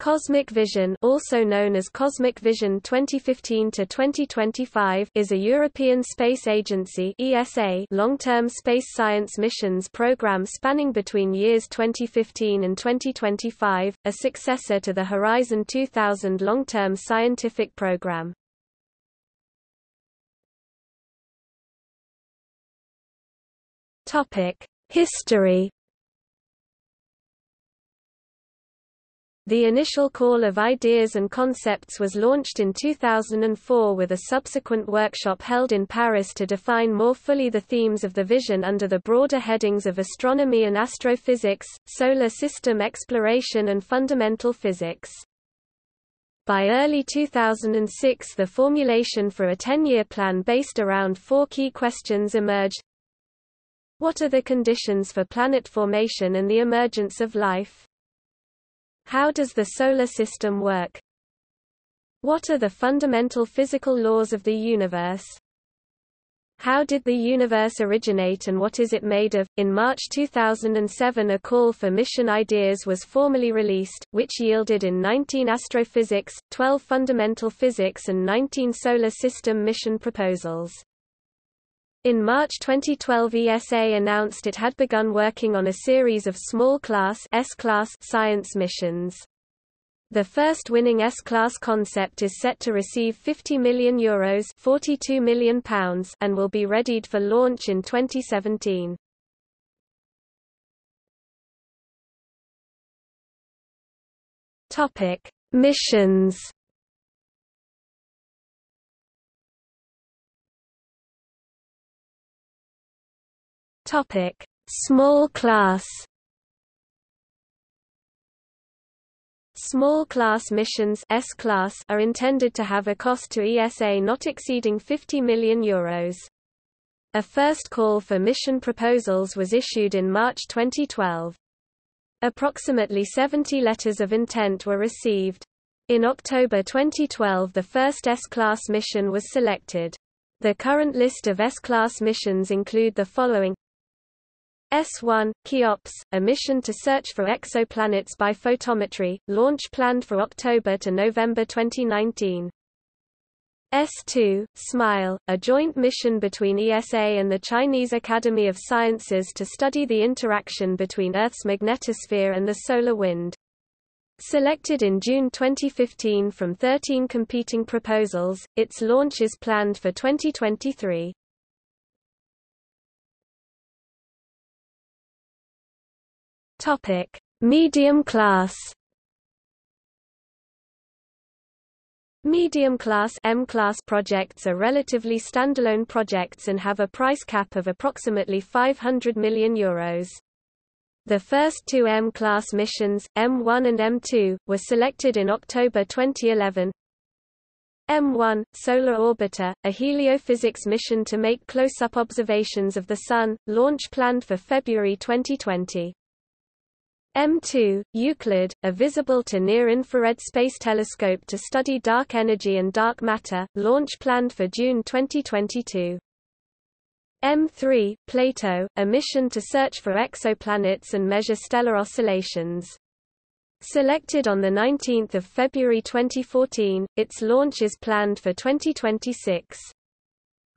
Cosmic Vision also known as Cosmic Vision 2015-2025 is a European Space Agency ESA long-term space science missions program spanning between years 2015 and 2025, a successor to the Horizon 2000 long-term scientific program. History The initial call of ideas and concepts was launched in 2004 with a subsequent workshop held in Paris to define more fully the themes of the vision under the broader headings of astronomy and astrophysics, solar system exploration and fundamental physics. By early 2006 the formulation for a 10-year plan based around four key questions emerged. What are the conditions for planet formation and the emergence of life? How does the Solar System work? What are the fundamental physical laws of the universe? How did the universe originate and what is it made of? In March 2007 a call for mission ideas was formally released, which yielded in 19 astrophysics, 12 fundamental physics and 19 solar system mission proposals. In March 2012 ESA announced it had begun working on a series of small-class science missions. The first winning S-class concept is set to receive 50 million euros 42 million pounds and will be readied for launch in 2017. Topic: Missions Topic: Small class. Small class missions S-class are intended to have a cost to ESA not exceeding 50 million euros. A first call for mission proposals was issued in March 2012. Approximately 70 letters of intent were received. In October 2012 the first S-class mission was selected. The current list of S-class missions include the following S1, Cheops, a mission to search for exoplanets by photometry, launch planned for October to November 2019. S2, SMILE, a joint mission between ESA and the Chinese Academy of Sciences to study the interaction between Earth's magnetosphere and the solar wind. Selected in June 2015 from 13 competing proposals, its launch is planned for 2023. Topic: Medium class. Medium class M-class projects are relatively standalone projects and have a price cap of approximately 500 million euros. The first two M-class missions, M1 and M2, were selected in October 2011. M1, Solar Orbiter, a heliophysics mission to make close-up observations of the Sun, launch planned for February 2020. M2, Euclid, a visible to near-infrared space telescope to study dark energy and dark matter, launch planned for June 2022. M3, Plato, a mission to search for exoplanets and measure stellar oscillations. Selected on 19 February 2014, its launch is planned for 2026.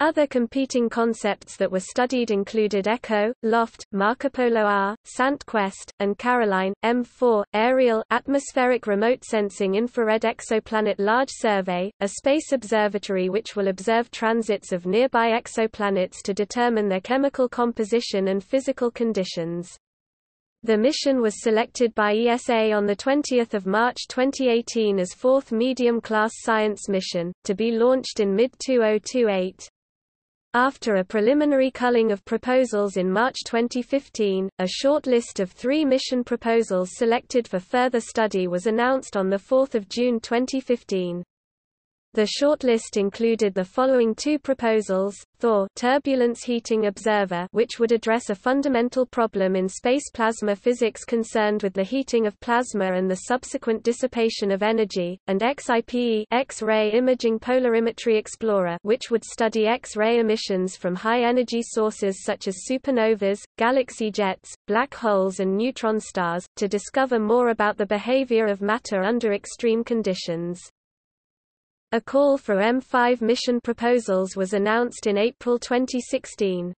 Other competing concepts that were studied included ECHO, LOFT, Marco Polo R, STE-QUEST, and Caroline. M4, ARIEL Atmospheric Remote Sensing Infrared Exoplanet Large Survey, a space observatory which will observe transits of nearby exoplanets to determine their chemical composition and physical conditions. The mission was selected by ESA on 20 March 2018 as fourth medium-class science mission, to be launched in mid-2028. After a preliminary culling of proposals in March 2015, a short list of three mission proposals selected for further study was announced on 4 June 2015. The shortlist included the following two proposals, Thor turbulence heating observer which would address a fundamental problem in space plasma physics concerned with the heating of plasma and the subsequent dissipation of energy, and XIPE X-ray imaging polarimetry explorer which would study X-ray emissions from high-energy sources such as supernovas, galaxy jets, black holes and neutron stars, to discover more about the behavior of matter under extreme conditions. A call for M5 mission proposals was announced in April 2016.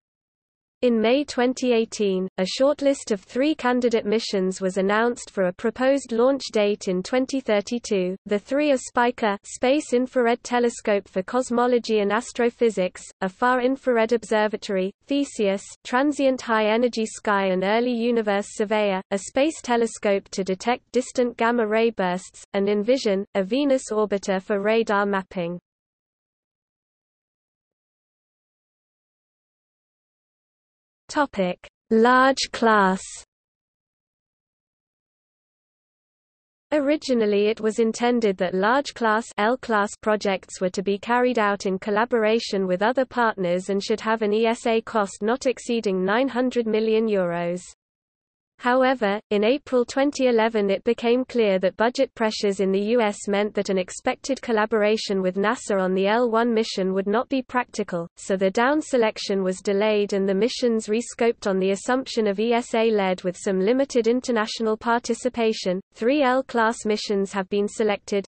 In May 2018, a shortlist of three candidate missions was announced for a proposed launch date in 2032. The three are Spica Space Infrared Telescope for Cosmology and Astrophysics, a Far Infrared Observatory, Theseus Transient High Energy Sky and Early Universe Surveyor, a space telescope to detect distant gamma-ray bursts, and Envision, a Venus orbiter for radar mapping. Topic: Large class. Originally it was intended that large class L-class projects were to be carried out in collaboration with other partners and should have an ESA cost not exceeding 900 million euros. However, in April 2011 it became clear that budget pressures in the U.S. meant that an expected collaboration with NASA on the L-1 mission would not be practical, so the down selection was delayed and the missions rescoped on the assumption of ESA-led with some limited international participation. Three L-class missions have been selected.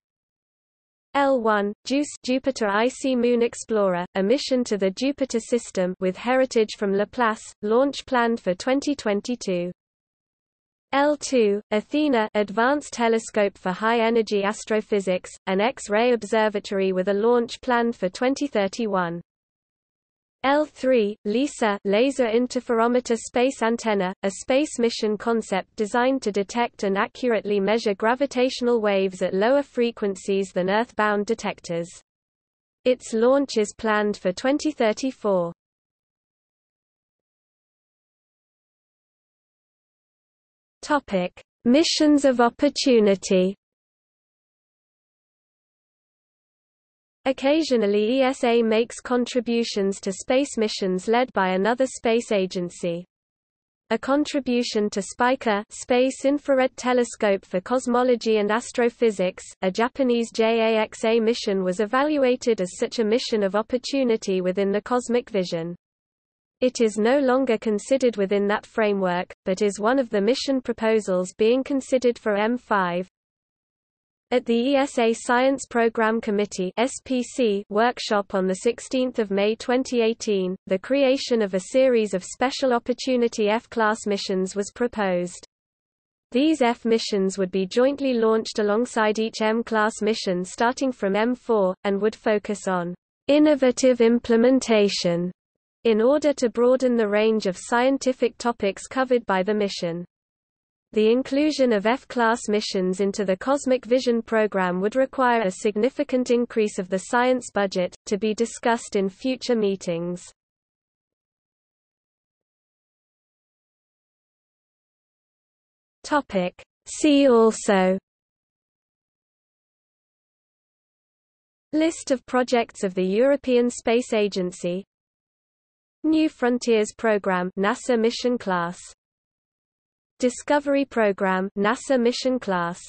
L1, JUICE Jupiter Icy Moon Explorer, a mission to the Jupiter system with heritage from Laplace, launch planned for 2022. L2, Athena Advanced Telescope for High-Energy Astrophysics, an X-ray observatory with a launch planned for 2031. L3, LISA Laser Interferometer Space Antenna, a space mission concept designed to detect and accurately measure gravitational waves at lower frequencies than Earth-bound detectors. Its launch is planned for 2034. Topic: Missions of opportunity. Occasionally ESA makes contributions to space missions led by another space agency. A contribution to SPICA Space Infrared Telescope for Cosmology and Astrophysics, a Japanese JAXA mission was evaluated as such a mission of opportunity within the cosmic vision. It is no longer considered within that framework, but is one of the mission proposals being considered for M5. At the ESA Science Program Committee SPC workshop on 16 May 2018, the creation of a series of Special Opportunity F-class missions was proposed. These F missions would be jointly launched alongside each M-class mission starting from M4, and would focus on innovative implementation in order to broaden the range of scientific topics covered by the mission. The inclusion of F-class missions into the Cosmic Vision program would require a significant increase of the science budget, to be discussed in future meetings. See also List of projects of the European Space Agency New Frontiers Program NASA Mission Class. Discovery Program NASA Mission Class